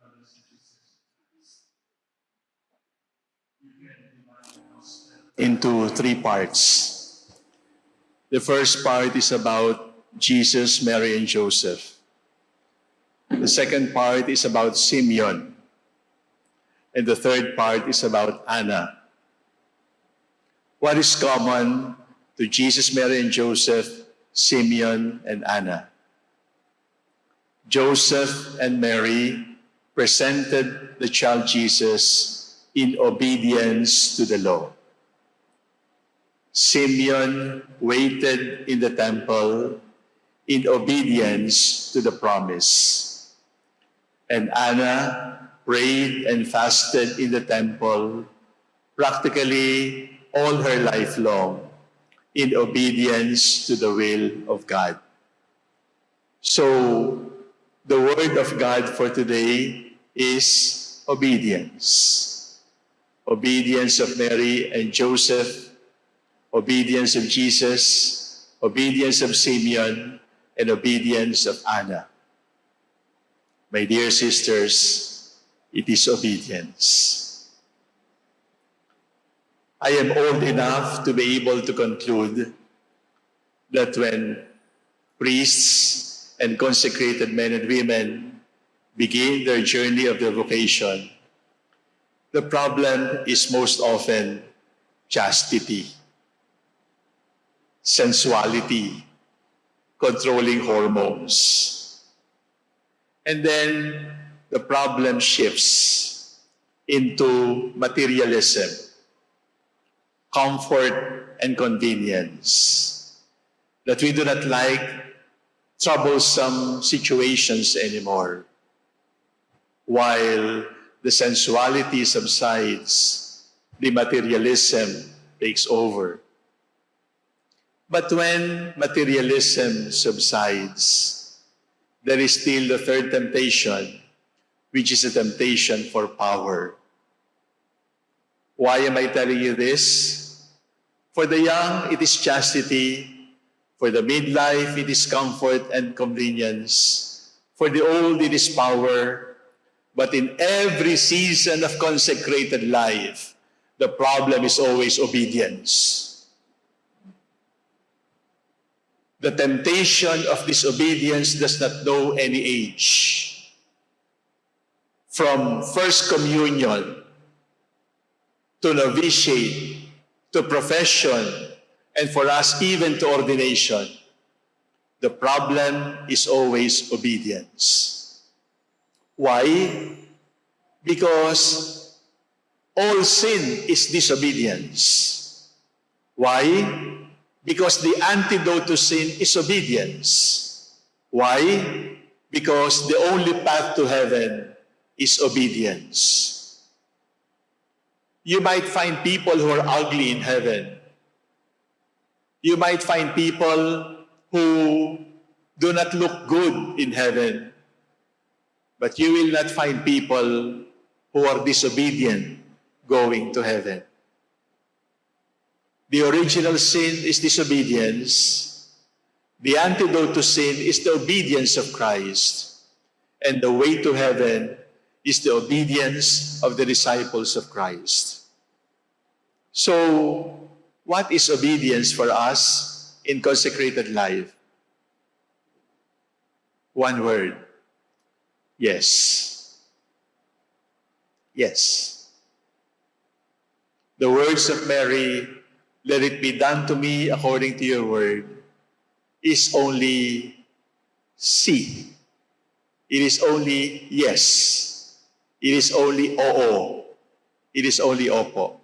brothers and sisters, into three parts. The first part is about Jesus, Mary, and Joseph. The second part is about Simeon. And the third part is about Anna. What is common to Jesus, Mary, and Joseph, Simeon, and Anna? Joseph and Mary presented the child Jesus in obedience to the law. Simeon waited in the temple in obedience to the promise. And Anna prayed and fasted in the temple practically all her life long in obedience to the will of God. So, the word of God for today is obedience. Obedience of Mary and Joseph obedience of Jesus, obedience of Simeon, and obedience of Anna. My dear sisters, it is obedience. I am old enough to be able to conclude that when priests and consecrated men and women begin their journey of their vocation, the problem is most often chastity sensuality, controlling hormones. And then the problem shifts into materialism, comfort and convenience. That we do not like troublesome situations anymore. While the sensuality subsides, the materialism takes over. But when materialism subsides, there is still the third temptation, which is a temptation for power. Why am I telling you this? For the young, it is chastity. For the midlife, it is comfort and convenience. For the old, it is power. But in every season of consecrated life, the problem is always obedience. The temptation of disobedience does not know any age. From First Communion to novitiate to profession and for us even to ordination, the problem is always obedience. Why? Because all sin is disobedience. Why? Because the antidote to sin is obedience. Why? Because the only path to heaven is obedience. You might find people who are ugly in heaven. You might find people who do not look good in heaven. But you will not find people who are disobedient going to heaven. The original sin is disobedience. The antidote to sin is the obedience of Christ. And the way to heaven is the obedience of the disciples of Christ. So, what is obedience for us in consecrated life? One word. Yes. Yes. The words of Mary let it be done to me according to your word, is only see. It is only yes. It is only oo. It is only opo.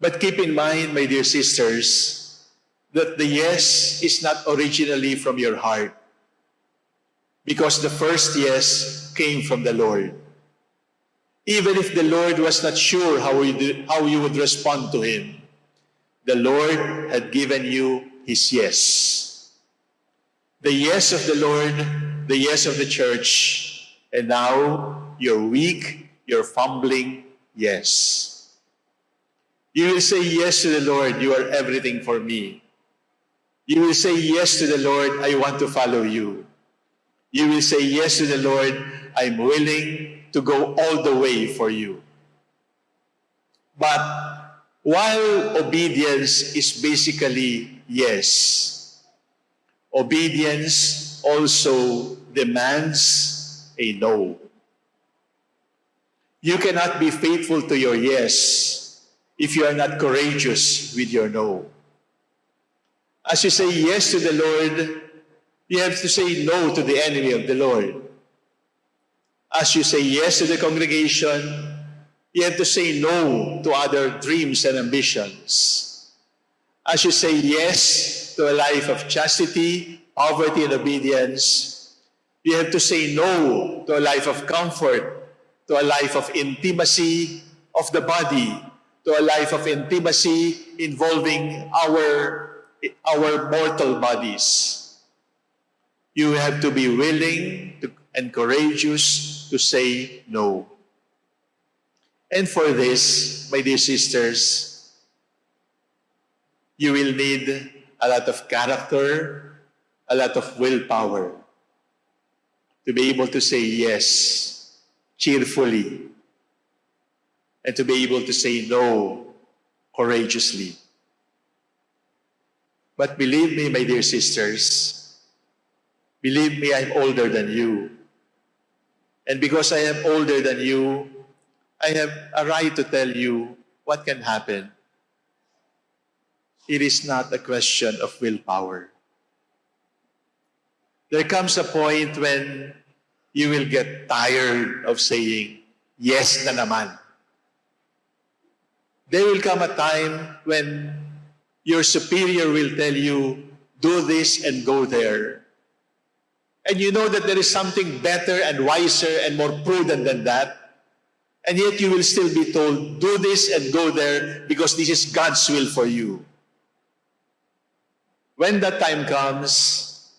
But keep in mind, my dear sisters, that the yes is not originally from your heart. Because the first yes came from the Lord. Even if the Lord was not sure how, you, how you would respond to Him, the Lord had given you His yes. The yes of the Lord, the yes of the church, and now you're weak, you're fumbling, yes. You will say yes to the Lord, you are everything for me. You will say yes to the Lord, I want to follow you. You will say yes to the Lord, I'm willing to go all the way for you. But while obedience is basically yes, obedience also demands a no. You cannot be faithful to your yes if you are not courageous with your no. As you say yes to the Lord, you have to say no to the enemy of the Lord. As you say yes to the congregation, you have to say no to other dreams and ambitions. As you say yes to a life of chastity, poverty, and obedience, you have to say no to a life of comfort, to a life of intimacy of the body, to a life of intimacy involving our, our mortal bodies. You have to be willing to, and courageous to say no. And for this, my dear sisters, you will need a lot of character, a lot of willpower to be able to say yes cheerfully and to be able to say no courageously. But believe me, my dear sisters, believe me, I'm older than you. And because I am older than you, I have a right to tell you what can happen. It is not a question of willpower. There comes a point when you will get tired of saying, yes na naman. There will come a time when your superior will tell you, do this and go there. And you know that there is something better and wiser and more prudent than that. And yet you will still be told, do this and go there because this is God's will for you. When that time comes,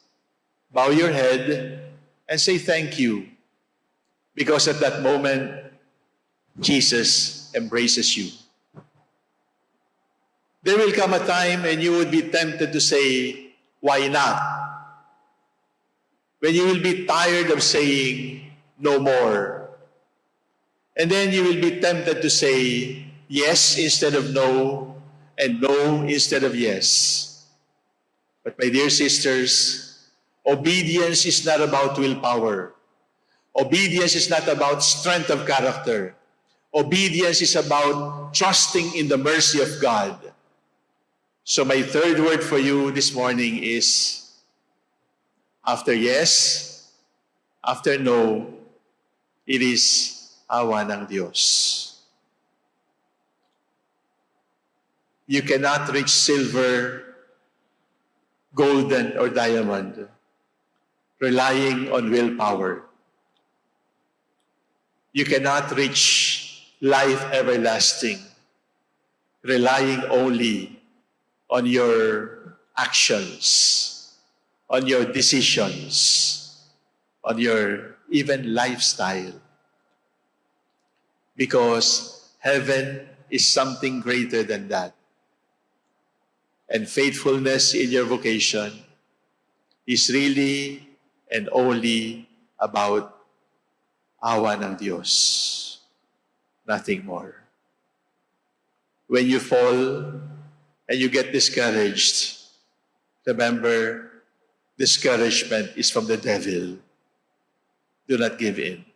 bow your head and say thank you. Because at that moment, Jesus embraces you. There will come a time when you would be tempted to say, why not? When you will be tired of saying, no more. And then you will be tempted to say yes instead of no, and no instead of yes. But my dear sisters, obedience is not about willpower. Obedience is not about strength of character. Obedience is about trusting in the mercy of God. So my third word for you this morning is after yes, after no, it is awa ng Diyos. You cannot reach silver, golden, or diamond relying on willpower. You cannot reach life everlasting relying only on your actions, on your decisions, on your even lifestyle because heaven is something greater than that. And faithfulness in your vocation is really and only about awa ng Diyos. Nothing more. When you fall and you get discouraged, remember, discouragement is from the devil. Do not give in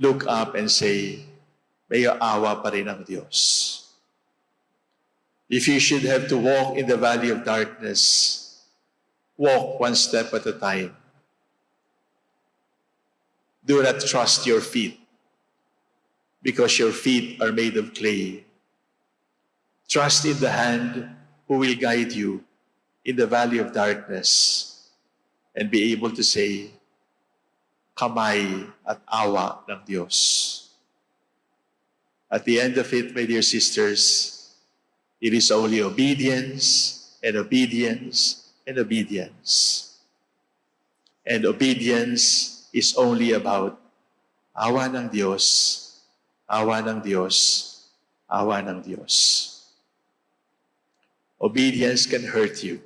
look up and say, may awa pa rin ang Diyos. If you should have to walk in the valley of darkness, walk one step at a time. Do not trust your feet because your feet are made of clay. Trust in the hand who will guide you in the valley of darkness and be able to say, kamay at awa ng Diyos. At the end of it, my dear sisters, it is only obedience and obedience and obedience. And obedience is only about awa ng Diyos, awa ng Diyos, awa ng Diyos. Obedience can hurt you.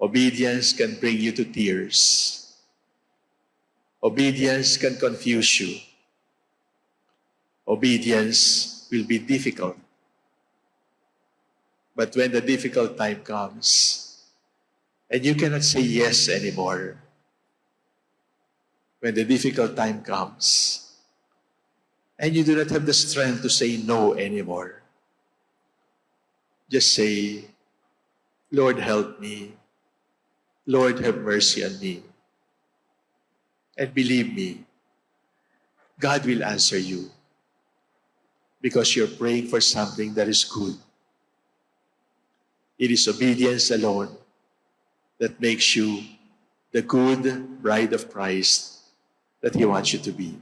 Obedience can bring you to tears. Obedience can confuse you. obedience will be difficult. But when the difficult time comes, and you cannot say yes anymore, when the difficult time comes, and you do not have the strength to say no anymore, just say, Lord, help me. Lord, have mercy on me. And believe me, God will answer you because you're praying for something that is good. It is obedience alone that makes you the good bride of Christ that He wants you to be.